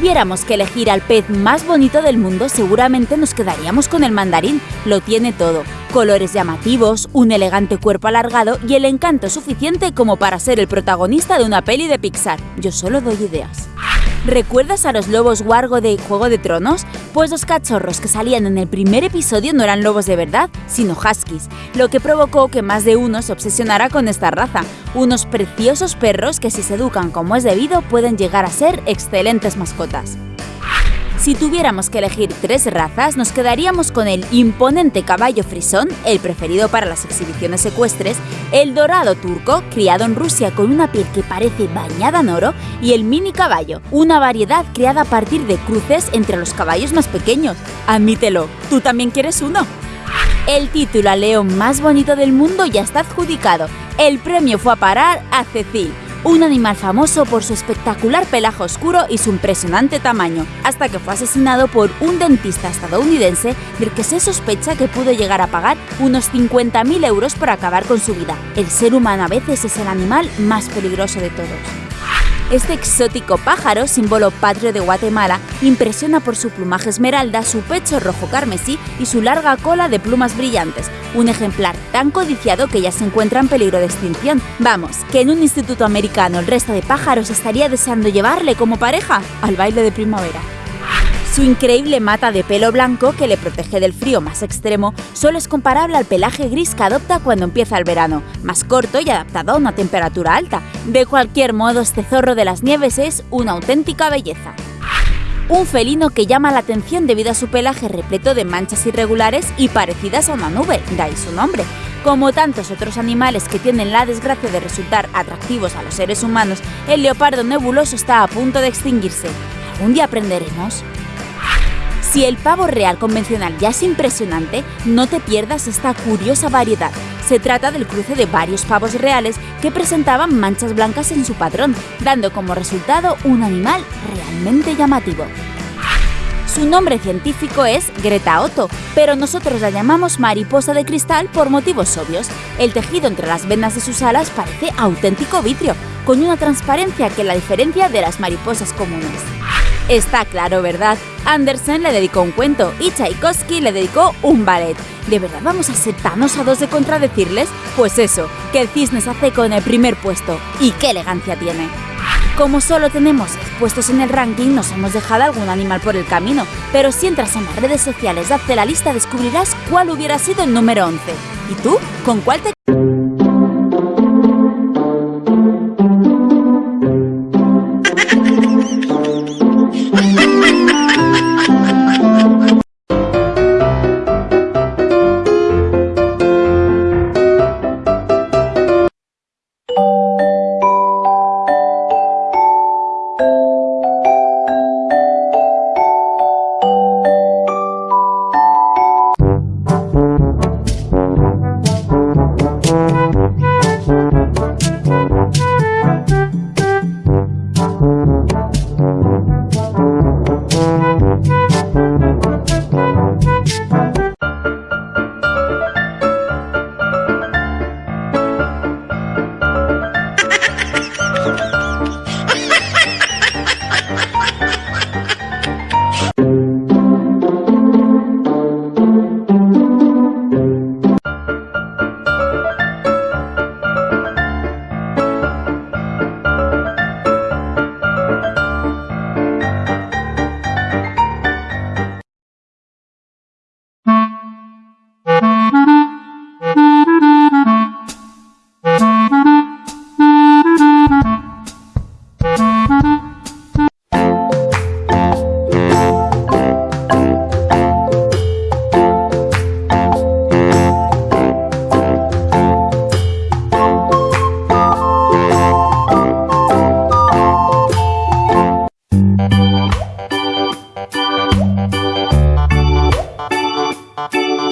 Tuviéramos que elegir al pez más bonito del mundo, seguramente nos quedaríamos con el mandarín. Lo tiene todo. Colores llamativos, un elegante cuerpo alargado y el encanto suficiente como para ser el protagonista de una peli de Pixar. Yo solo doy ideas. ¿Recuerdas a los lobos Wargo de Juego de Tronos? Pues los cachorros que salían en el primer episodio no eran lobos de verdad, sino huskies, lo que provocó que más de uno se obsesionara con esta raza, unos preciosos perros que si se educan como es debido pueden llegar a ser excelentes mascotas. Si tuviéramos que elegir tres razas, nos quedaríamos con el imponente caballo frisón, el preferido para las exhibiciones ecuestres, el dorado turco, criado en Rusia con una piel que parece bañada en oro, y el mini caballo, una variedad creada a partir de cruces entre los caballos más pequeños. Admítelo, ¿tú también quieres uno? El título al león más bonito del mundo ya está adjudicado. El premio fue a parar a Cecil, un animal famoso por su espectacular pelaje oscuro y su impresionante tamaño, hasta que fue asesinado por un dentista estadounidense del que se sospecha que pudo llegar a pagar unos 50.000 euros por acabar con su vida. El ser humano a veces es el animal más peligroso de todos. Este exótico pájaro, símbolo patrio de Guatemala, impresiona por su plumaje esmeralda, su pecho rojo carmesí y su larga cola de plumas brillantes, un ejemplar tan codiciado que ya se encuentra en peligro de extinción. Vamos, que en un instituto americano el resto de pájaros estaría deseando llevarle como pareja al baile de primavera. Su increíble mata de pelo blanco, que le protege del frío más extremo, solo es comparable al pelaje gris que adopta cuando empieza el verano, más corto y adaptado a una temperatura alta. De cualquier modo, este zorro de las nieves es una auténtica belleza. Un felino que llama la atención debido a su pelaje repleto de manchas irregulares y parecidas a una nube, de ahí su nombre. Como tantos otros animales que tienen la desgracia de resultar atractivos a los seres humanos, el leopardo nebuloso está a punto de extinguirse. ¿Algún día aprenderemos? Si el pavo real convencional ya es impresionante, no te pierdas esta curiosa variedad. Se trata del cruce de varios pavos reales que presentaban manchas blancas en su patrón, dando como resultado un animal realmente llamativo. Su nombre científico es Greta Otto, pero nosotros la llamamos mariposa de cristal por motivos obvios. El tejido entre las venas de sus alas parece auténtico vitrio, con una transparencia que la diferencia de las mariposas comunes. Está claro, ¿verdad? Andersen le dedicó un cuento y Tchaikovsky le dedicó un ballet. ¿De verdad vamos a ser tan osados de contradecirles? Pues eso, que el cisne se hace con el primer puesto. ¿Y qué elegancia tiene? Como solo tenemos puestos en el ranking, nos hemos dejado algún animal por el camino, pero si entras en las redes sociales, hazte la lista, descubrirás cuál hubiera sido el número 11. ¿Y tú? ¿Con cuál te Thank you.